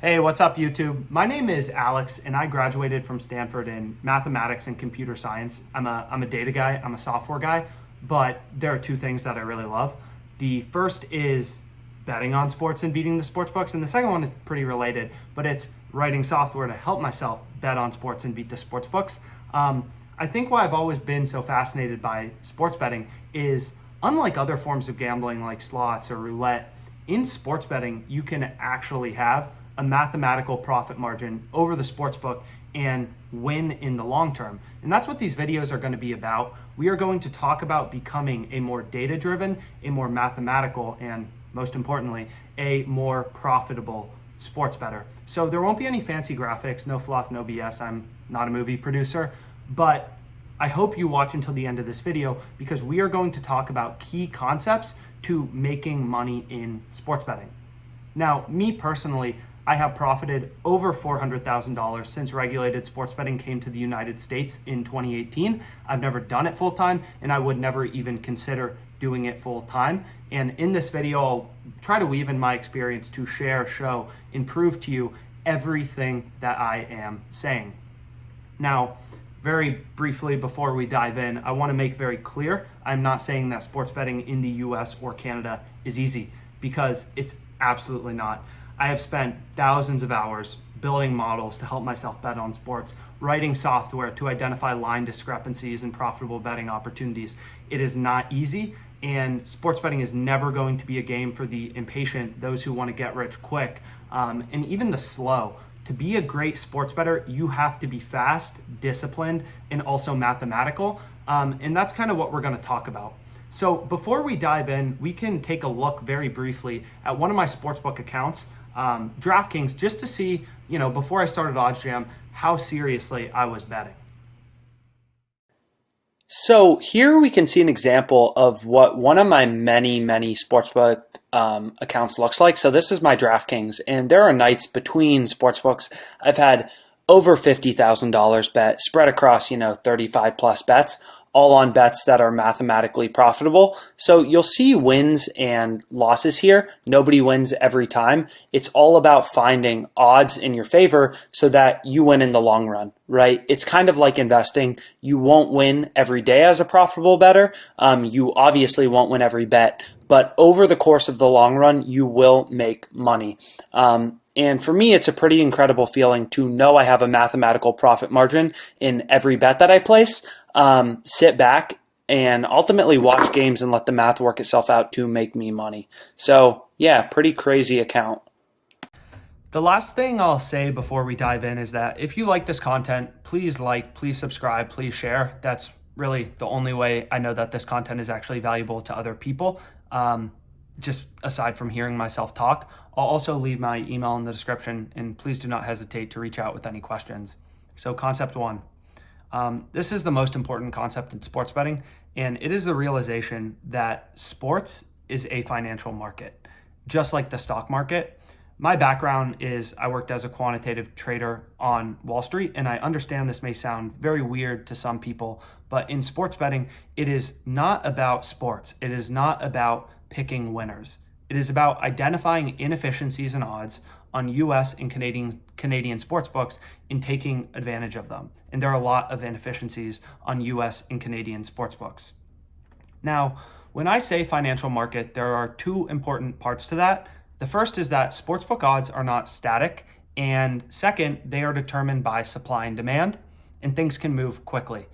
Hey, what's up YouTube? My name is Alex and I graduated from Stanford in mathematics and computer science. I'm a, I'm a data guy, I'm a software guy, but there are two things that I really love. The first is betting on sports and beating the sports books, and the second one is pretty related, but it's writing software to help myself bet on sports and beat the sports books. Um, I think why I've always been so fascinated by sports betting is unlike other forms of gambling like slots or roulette, in sports betting, you can actually have a mathematical profit margin over the sports book and win in the long term. And that's what these videos are going to be about. We are going to talk about becoming a more data driven, a more mathematical, and most importantly, a more profitable sports bettor. So there won't be any fancy graphics, no fluff, no BS. I'm not a movie producer, but I hope you watch until the end of this video because we are going to talk about key concepts to making money in sports betting. Now, me personally, I have profited over $400,000 since regulated sports betting came to the United States in 2018. I've never done it full time and I would never even consider doing it full time. And in this video, I'll try to weave in my experience to share, show, and prove to you everything that I am saying. Now, very briefly before we dive in, I want to make very clear I'm not saying that sports betting in the US or Canada is easy because it's absolutely not. I have spent thousands of hours building models to help myself bet on sports, writing software to identify line discrepancies and profitable betting opportunities. It is not easy, and sports betting is never going to be a game for the impatient, those who want to get rich quick, um, and even the slow to be a great sports bettor, you have to be fast, disciplined, and also mathematical. Um, and that's kind of what we're going to talk about. So before we dive in, we can take a look very briefly at one of my sportsbook accounts, um, DraftKings, just to see, you know, before I started OddsJam, how seriously I was betting. So here we can see an example of what one of my many, many sportsbook um, accounts looks like. So this is my DraftKings, and there are nights between sportsbooks I've had over $50,000 bet spread across, you know, 35 plus bets all on bets that are mathematically profitable. So you'll see wins and losses here. Nobody wins every time. It's all about finding odds in your favor so that you win in the long run, right? It's kind of like investing. You won't win every day as a profitable bettor. Um, you obviously won't win every bet, but over the course of the long run, you will make money. Um, and for me, it's a pretty incredible feeling to know I have a mathematical profit margin in every bet that I place. Um, sit back and ultimately watch games and let the math work itself out to make me money. So, yeah, pretty crazy account. The last thing I'll say before we dive in is that if you like this content, please like, please subscribe, please share. That's really the only way I know that this content is actually valuable to other people. Um, just aside from hearing myself talk. I'll also leave my email in the description and please do not hesitate to reach out with any questions. So concept one, um, this is the most important concept in sports betting and it is the realization that sports is a financial market. Just like the stock market, my background is I worked as a quantitative trader on Wall Street, and I understand this may sound very weird to some people, but in sports betting, it is not about sports. It is not about picking winners. It is about identifying inefficiencies and odds on US and Canadian Canadian sports books and taking advantage of them. And there are a lot of inefficiencies on US and Canadian sports books. Now, when I say financial market, there are two important parts to that. The first is that sportsbook odds are not static, and second, they are determined by supply and demand, and things can move quickly.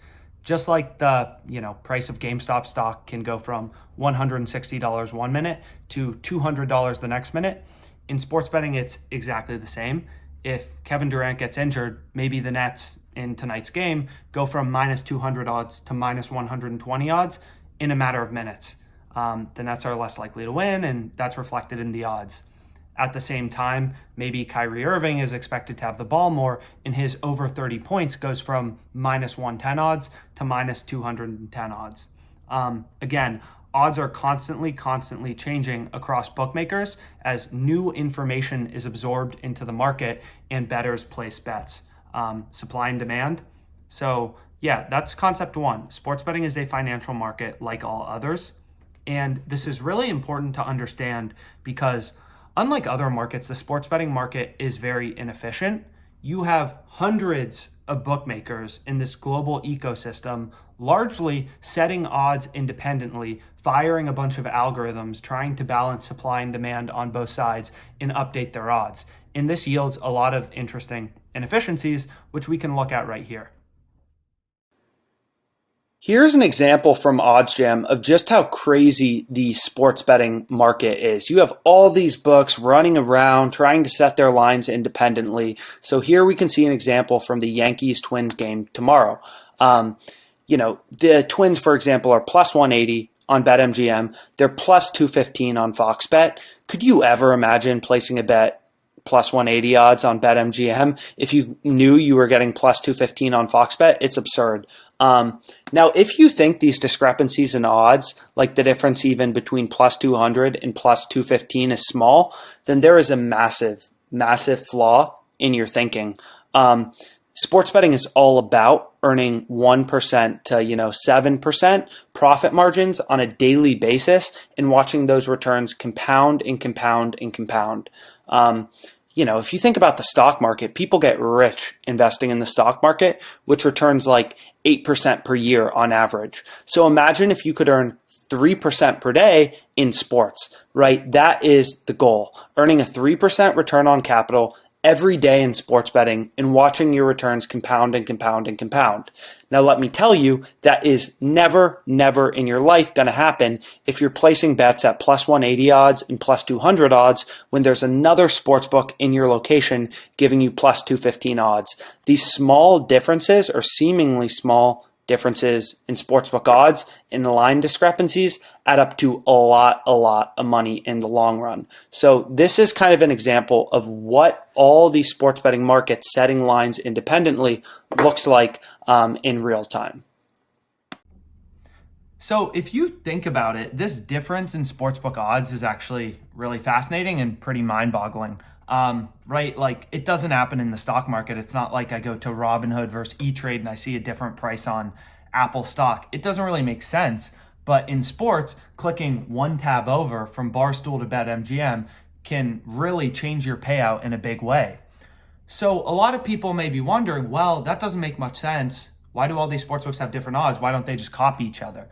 Just like the you know price of GameStop stock can go from $160 one minute to $200 the next minute, in sports betting it's exactly the same. If Kevin Durant gets injured, maybe the Nets in tonight's game go from minus 200 odds to minus 120 odds in a matter of minutes. Um, the Nets are less likely to win, and that's reflected in the odds. At the same time, maybe Kyrie Irving is expected to have the ball more, and his over 30 points goes from minus 110 odds to minus 210 odds. Um, again, odds are constantly, constantly changing across bookmakers as new information is absorbed into the market and bettors place bets. Um, supply and demand. So, yeah, that's concept one. Sports betting is a financial market like all others. And this is really important to understand because Unlike other markets, the sports betting market is very inefficient. You have hundreds of bookmakers in this global ecosystem, largely setting odds independently, firing a bunch of algorithms, trying to balance supply and demand on both sides and update their odds. And this yields a lot of interesting inefficiencies, which we can look at right here. Here's an example from OddsJam of just how crazy the sports betting market is. You have all these books running around trying to set their lines independently. So here we can see an example from the Yankees Twins game tomorrow. Um, you know, the Twins, for example, are plus 180 on BetMGM. They're plus 215 on Fox Bet. Could you ever imagine placing a bet plus 180 odds on BetMGM. If you knew you were getting plus 215 on FoxBet, it's absurd. Um, now, if you think these discrepancies in odds, like the difference even between plus 200 and plus 215 is small, then there is a massive, massive flaw in your thinking. Um, sports betting is all about earning 1% to you know 7% profit margins on a daily basis and watching those returns compound and compound and compound um, you know, if you think about the stock market, people get rich investing in the stock market, which returns like 8% per year on average. So imagine if you could earn 3% per day in sports, right? That is the goal. Earning a 3% return on capital every day in sports betting and watching your returns compound and compound and compound. Now, let me tell you, that is never, never in your life going to happen if you're placing bets at plus 180 odds and plus 200 odds when there's another sports book in your location giving you plus 215 odds. These small differences or seemingly small differences in sportsbook odds and the line discrepancies add up to a lot, a lot of money in the long run. So this is kind of an example of what all these sports betting markets setting lines independently looks like um, in real time. So if you think about it, this difference in sportsbook odds is actually really fascinating and pretty mind-boggling um, right? Like it doesn't happen in the stock market. It's not like I go to Robinhood versus E-Trade and I see a different price on Apple stock. It doesn't really make sense. But in sports, clicking one tab over from Barstool to BetMGM can really change your payout in a big way. So a lot of people may be wondering, well, that doesn't make much sense. Why do all these sportsbooks have different odds? Why don't they just copy each other?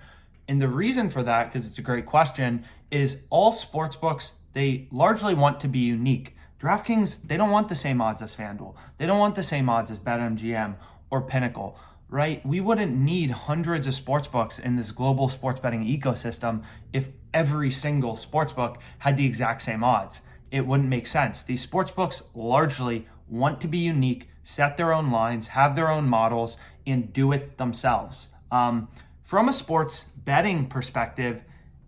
And the reason for that, because it's a great question, is all sportsbooks, they largely want to be unique. DraftKings, they don't want the same odds as FanDuel. They don't want the same odds as BetMGM or Pinnacle, right? We wouldn't need hundreds of sports books in this global sports betting ecosystem if every single sports book had the exact same odds. It wouldn't make sense. These sports books largely want to be unique, set their own lines, have their own models, and do it themselves. Um, from a sports betting perspective,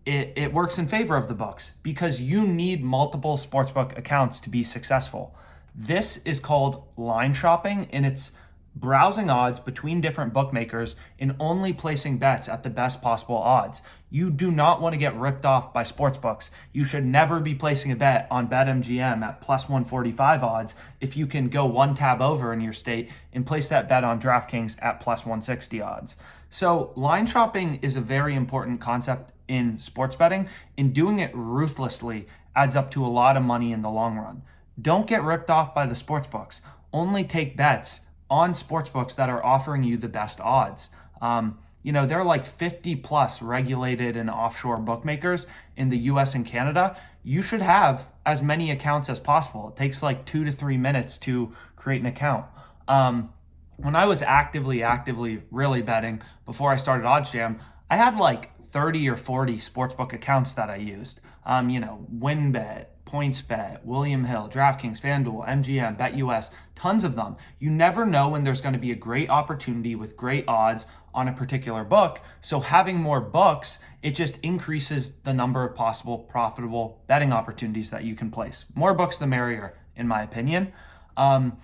it, it works in favor of the books because you need multiple sportsbook accounts to be successful. This is called line shopping and it's browsing odds between different bookmakers and only placing bets at the best possible odds. You do not want to get ripped off by sportsbooks. You should never be placing a bet on BetMGM at plus 145 odds if you can go one tab over in your state and place that bet on DraftKings at plus 160 odds. So line shopping is a very important concept in sports betting and doing it ruthlessly adds up to a lot of money in the long run. Don't get ripped off by the sports books. Only take bets on sports books that are offering you the best odds. Um, you know, there are like 50 plus regulated and offshore bookmakers in the US and Canada. You should have as many accounts as possible. It takes like two to three minutes to create an account. Um, when I was actively, actively really betting before I started OddsJam, I had like 30 or 40 sportsbook accounts that I used. Um, you know, WynnBET, PointsBet, William Hill, DraftKings, FanDuel, MGM, BetUS, tons of them. You never know when there's going to be a great opportunity with great odds on a particular book. So having more books, it just increases the number of possible profitable betting opportunities that you can place. More books, the merrier, in my opinion. Um,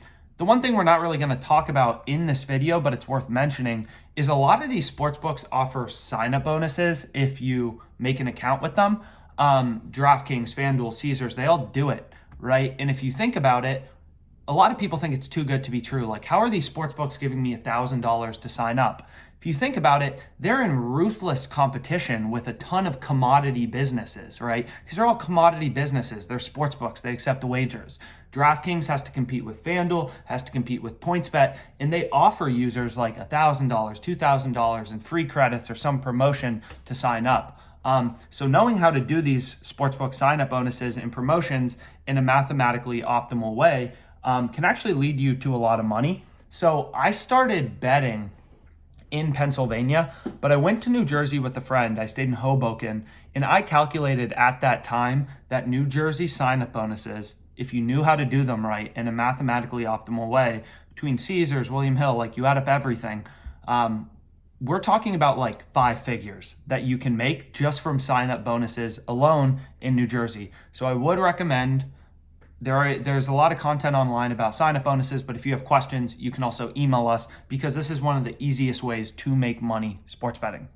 the one thing we're not really going to talk about in this video, but it's worth mentioning, is a lot of these sports books offer sign-up bonuses if you make an account with them um, DraftKings, FanDuel, Caesars, they all do it, right? And if you think about it, a lot of people think it's too good to be true. Like, how are these sports books giving me $1,000 to sign up? If you think about it, they're in ruthless competition with a ton of commodity businesses, right? These are all commodity businesses. They're sports books. They accept the wagers. DraftKings has to compete with FanDuel, has to compete with PointsBet, and they offer users like $1,000, $2,000 in free credits or some promotion to sign up. Um, so knowing how to do these sportsbook sign-up bonuses and promotions in a mathematically optimal way um, can actually lead you to a lot of money. So I started betting in Pennsylvania, but I went to New Jersey with a friend. I stayed in Hoboken, and I calculated at that time that New Jersey sign-up bonuses, if you knew how to do them right in a mathematically optimal way, between Caesars, William Hill, like you add up everything, um, we're talking about like five figures that you can make just from sign-up bonuses alone in New Jersey. So I would recommend there are, there's a lot of content online about sign-up bonuses, but if you have questions, you can also email us because this is one of the easiest ways to make money sports betting.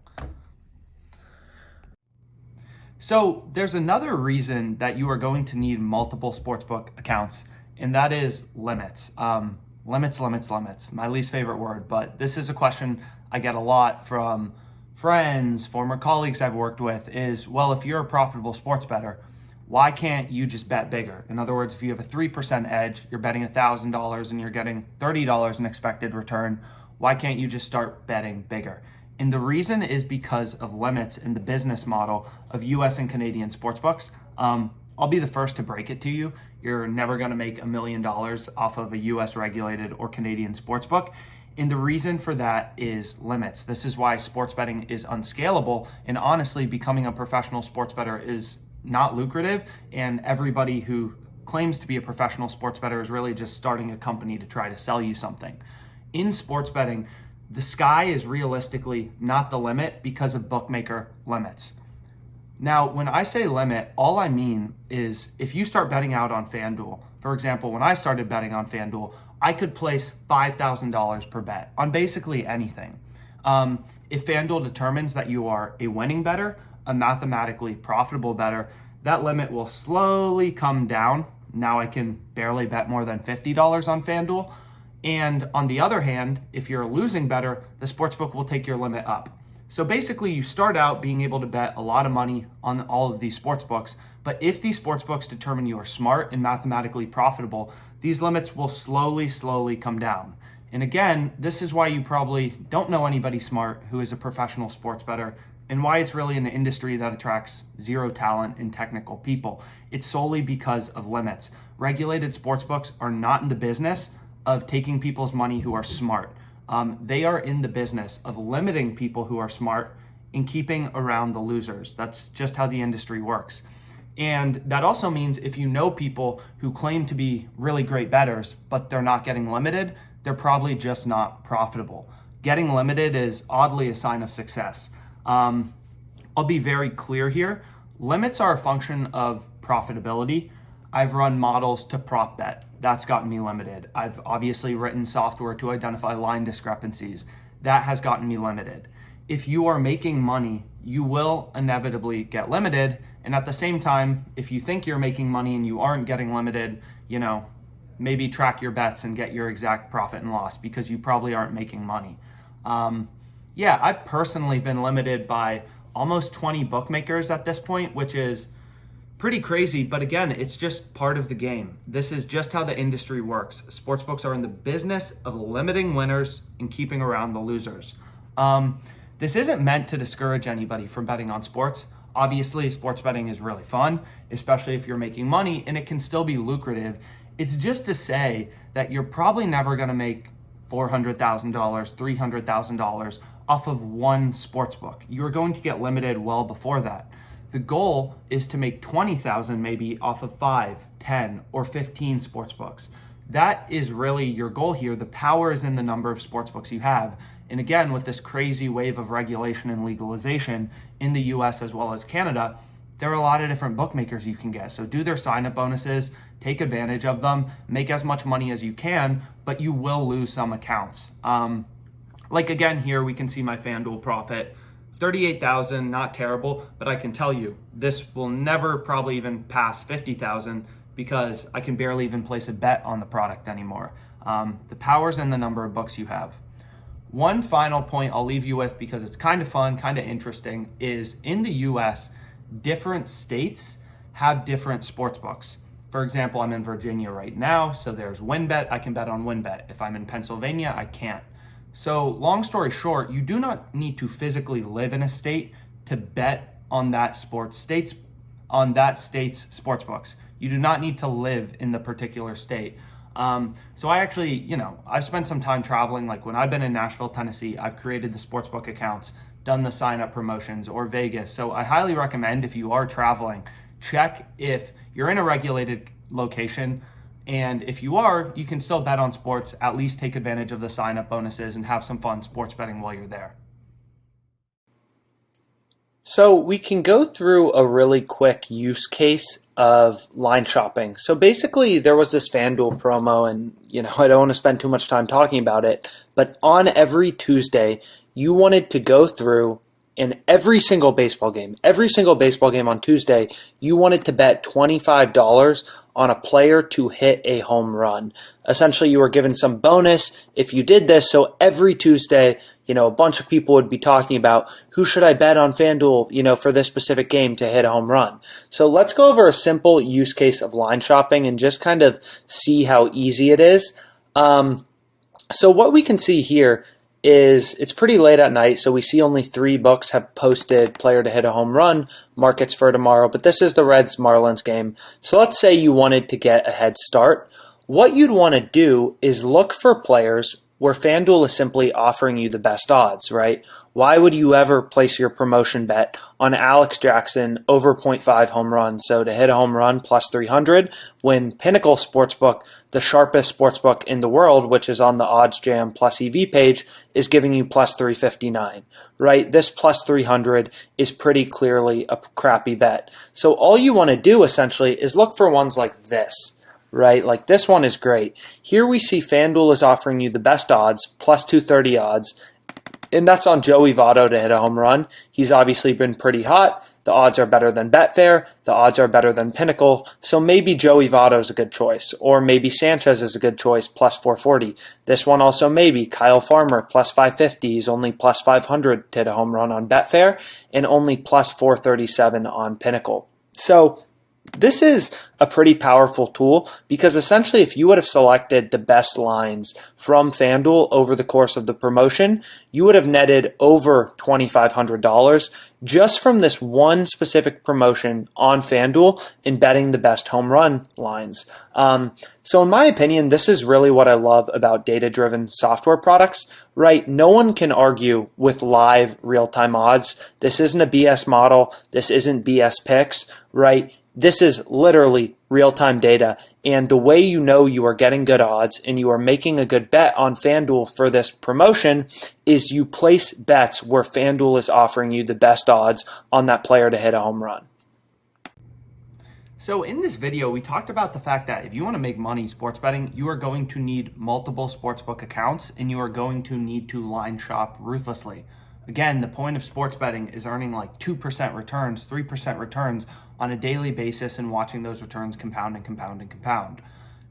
So there's another reason that you are going to need multiple sportsbook accounts, and that is limits. Um, limits, limits, limits. My least favorite word, but this is a question I get a lot from friends, former colleagues I've worked with is, well, if you're a profitable sports bettor, why can't you just bet bigger? In other words, if you have a 3% edge, you're betting $1,000 and you're getting $30 in expected return, why can't you just start betting bigger? And the reason is because of limits in the business model of US and Canadian sportsbooks. Um, I'll be the first to break it to you. You're never gonna make a million dollars off of a US regulated or Canadian sportsbook. And the reason for that is limits. This is why sports betting is unscalable. And honestly, becoming a professional sports bettor is not lucrative and everybody who claims to be a professional sports bettor is really just starting a company to try to sell you something. In sports betting, the sky is realistically not the limit because of bookmaker limits. Now, when I say limit, all I mean is if you start betting out on FanDuel, for example, when I started betting on FanDuel, I could place $5,000 per bet on basically anything. Um, if FanDuel determines that you are a winning bettor, a mathematically profitable bettor, that limit will slowly come down. Now I can barely bet more than $50 on FanDuel. And on the other hand, if you're a losing bettor, the sportsbook will take your limit up. So basically you start out being able to bet a lot of money on all of these sports books, but if these sports books determine you are smart and mathematically profitable, these limits will slowly, slowly come down. And again, this is why you probably don't know anybody smart who is a professional sports bettor and why it's really an industry that attracts zero talent and technical people. It's solely because of limits. Regulated sportsbooks are not in the business of taking people's money who are smart. Um, they are in the business of limiting people who are smart and keeping around the losers. That's just how the industry works. And that also means if you know people who claim to be really great bettors, but they're not getting limited, they're probably just not profitable. Getting limited is oddly a sign of success. Um, I'll be very clear here. Limits are a function of profitability. I've run models to prop bet. That's gotten me limited. I've obviously written software to identify line discrepancies. That has gotten me limited. If you are making money, you will inevitably get limited. And at the same time, if you think you're making money and you aren't getting limited, you know, maybe track your bets and get your exact profit and loss because you probably aren't making money. Um, yeah, I've personally been limited by almost 20 bookmakers at this point, which is pretty crazy. But again, it's just part of the game. This is just how the industry works. Sportsbooks are in the business of limiting winners and keeping around the losers. Um, this isn't meant to discourage anybody from betting on sports. Obviously, sports betting is really fun, especially if you're making money, and it can still be lucrative. It's just to say that you're probably never going to make $400,000, $300,000 off of one sports book. You're going to get limited well before that. The goal is to make 20,000 maybe off of 5, 10, or 15 sports books. That is really your goal here. The power is in the number of sports books you have. And again, with this crazy wave of regulation and legalization in the US as well as Canada, there are a lot of different bookmakers you can get. So do their sign up bonuses, take advantage of them, make as much money as you can, but you will lose some accounts. Um, like again, here we can see my FanDuel profit. 38,000, not terrible, but I can tell you, this will never probably even pass 50,000 because I can barely even place a bet on the product anymore. Um, the power's and the number of books you have. one final point I'll leave you with because it's kind of fun, kind of interesting, is in the US, different states have different sports books. For example, I'm in Virginia right now, so there's WynnBET. I can bet on WynnBET. If I'm in Pennsylvania, I can't. So long story short, you do not need to physically live in a state to bet on that sports states on that state's sports books. You do not need to live in the particular state. Um, so I actually, you know, I've spent some time traveling. Like when I've been in Nashville, Tennessee, I've created the sportsbook accounts, done the sign up promotions or Vegas. So I highly recommend if you are traveling, check if you're in a regulated location. And if you are, you can still bet on sports, at least take advantage of the sign up bonuses and have some fun sports betting while you're there. So we can go through a really quick use case of line shopping. So basically there was this FanDuel promo and you know I don't want to spend too much time talking about it, but on every Tuesday you wanted to go through in every single baseball game, every single baseball game on Tuesday, you wanted to bet $25 on a player to hit a home run. Essentially, you were given some bonus if you did this. So every Tuesday, you know, a bunch of people would be talking about who should I bet on FanDuel, you know, for this specific game to hit a home run. So let's go over a simple use case of line shopping and just kind of see how easy it is. Um, so what we can see here is it's pretty late at night, so we see only three books have posted player to hit a home run markets for tomorrow, but this is the Reds Marlins game. So let's say you wanted to get a head start. What you'd want to do is look for players where FanDuel is simply offering you the best odds, right? Why would you ever place your promotion bet on Alex Jackson over 0.5 home runs? So to hit a home run plus 300 when Pinnacle Sportsbook, the sharpest sportsbook in the world, which is on the OddsJam plus EV page, is giving you plus 359, right? This plus 300 is pretty clearly a crappy bet. So all you want to do essentially is look for ones like this right? Like this one is great. Here we see FanDuel is offering you the best odds, plus 230 odds, and that's on Joey Votto to hit a home run. He's obviously been pretty hot. The odds are better than Betfair. The odds are better than Pinnacle. So maybe Joey Votto is a good choice. Or maybe Sanchez is a good choice, plus 440. This one also maybe. Kyle Farmer, plus 550. He's only plus 500 to hit a home run on Betfair and only plus 437 on Pinnacle. So this is a pretty powerful tool because essentially if you would have selected the best lines from FanDuel over the course of the promotion, you would have netted over $2,500 just from this one specific promotion on FanDuel in betting the best home run lines. Um, so in my opinion, this is really what I love about data-driven software products, right? No one can argue with live real-time odds. This isn't a BS model. This isn't BS picks, right? This is literally real-time data, and the way you know you are getting good odds and you are making a good bet on FanDuel for this promotion is you place bets where FanDuel is offering you the best odds on that player to hit a home run. So in this video, we talked about the fact that if you want to make money sports betting, you are going to need multiple sportsbook accounts and you are going to need to line shop ruthlessly. Again, the point of sports betting is earning like 2% returns, 3% returns on a daily basis and watching those returns compound and compound and compound.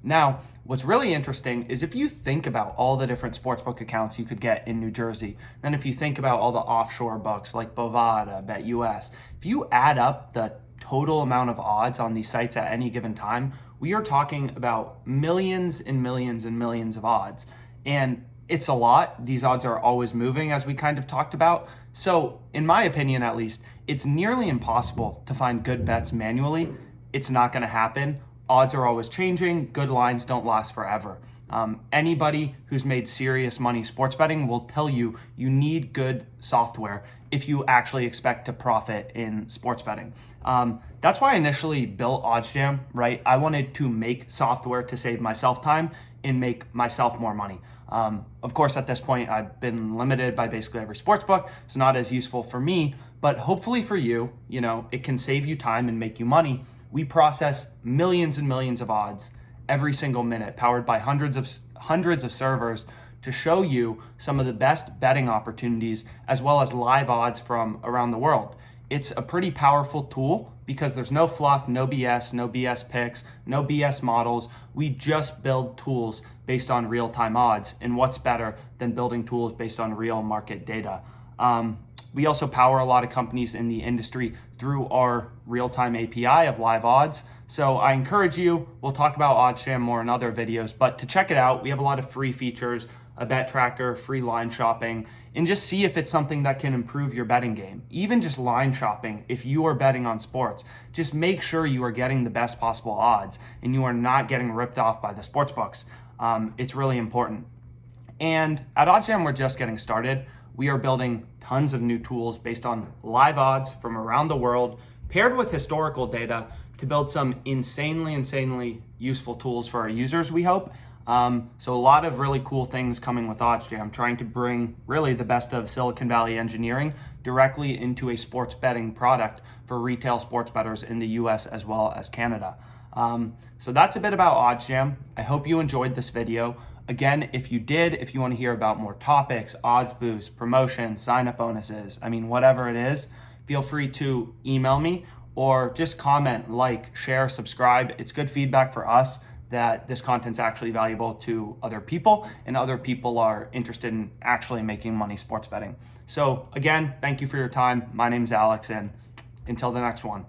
Now, what's really interesting is if you think about all the different sportsbook accounts you could get in New Jersey, then if you think about all the offshore books like Bovada, BetUS, if you add up the total amount of odds on these sites at any given time, we are talking about millions and millions and millions of odds. And it's a lot. These odds are always moving, as we kind of talked about. So, in my opinion, at least, it's nearly impossible to find good bets manually. It's not going to happen. Odds are always changing. Good lines don't last forever. Um, anybody who's made serious money sports betting will tell you you need good software if you actually expect to profit in sports betting. Um, that's why I initially built OddsJam, right? I wanted to make software to save myself time and make myself more money. Um, of course, at this point, I've been limited by basically every sports book. It's not as useful for me, but hopefully for you, you know, it can save you time and make you money. We process millions and millions of odds every single minute, powered by hundreds of hundreds of servers to show you some of the best betting opportunities as well as live odds from around the world. It's a pretty powerful tool because there's no fluff, no BS, no BS picks, no BS models. We just build tools based on real time odds. And what's better than building tools based on real market data? Um, we also power a lot of companies in the industry through our real time API of live odds. So I encourage you, we'll talk about OddsJam more in other videos, but to check it out, we have a lot of free features, a bet tracker, free line shopping, and just see if it's something that can improve your betting game. Even just line shopping, if you are betting on sports, just make sure you are getting the best possible odds and you are not getting ripped off by the sports books. Um, it's really important. And at OddsJam, we're just getting started. We are building tons of new tools based on live odds from around the world, paired with historical data to build some insanely, insanely useful tools for our users, we hope. Um, so a lot of really cool things coming with OddsJam, trying to bring really the best of Silicon Valley engineering directly into a sports betting product for retail sports bettors in the US as well as Canada. Um, so that's a bit about OddsJam. I hope you enjoyed this video. Again, if you did, if you want to hear about more topics, odds boosts, promotions, sign up bonuses, I mean, whatever it is, feel free to email me or just comment, like, share, subscribe. It's good feedback for us that this content's actually valuable to other people and other people are interested in actually making money sports betting. So again, thank you for your time. My name is Alex and until the next one.